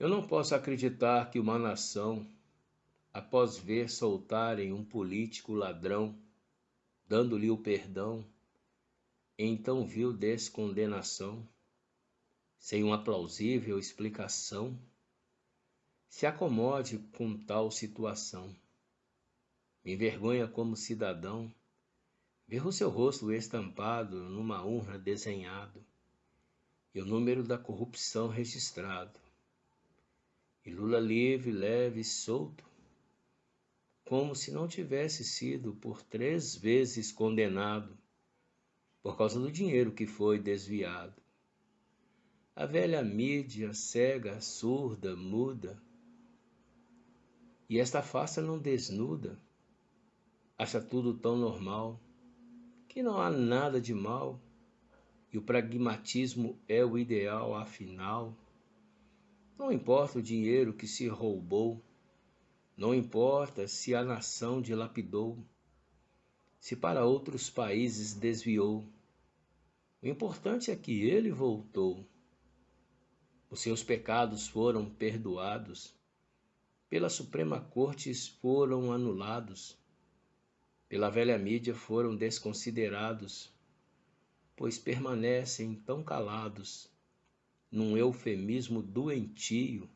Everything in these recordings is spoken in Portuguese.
Eu não posso acreditar que uma nação, após ver soltarem um político ladrão, dando-lhe o perdão, então viu descondenação, sem uma plausível explicação, se acomode com tal situação. Me envergonha como cidadão ver o seu rosto estampado numa urna desenhado e o número da corrupção registrado e Lula livre, leve, solto, como se não tivesse sido por três vezes condenado por causa do dinheiro que foi desviado. A velha mídia cega, surda, muda, e esta farsa não desnuda, acha tudo tão normal, que não há nada de mal, e o pragmatismo é o ideal, afinal. Não importa o dinheiro que se roubou, não importa se a nação dilapidou, se para outros países desviou. O importante é que ele voltou. Os seus pecados foram perdoados, pela Suprema Corte foram anulados, pela velha mídia foram desconsiderados, pois permanecem tão calados num eufemismo doentio,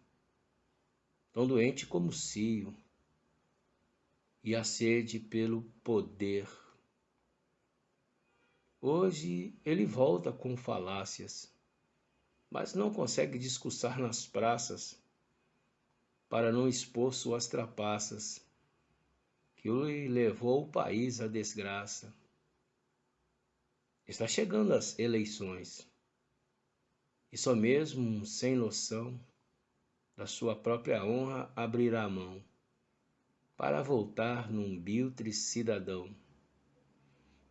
tão doente como cio, e a sede pelo poder. Hoje ele volta com falácias, mas não consegue discursar nas praças para não expor suas trapaças, que lhe levou o país à desgraça. Está chegando as eleições e só mesmo sem noção da sua própria honra abrirá a mão para voltar num biltre cidadão.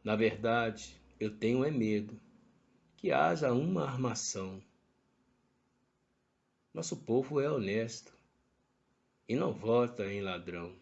Na verdade, eu tenho é medo que haja uma armação. Nosso povo é honesto e não vota em ladrão.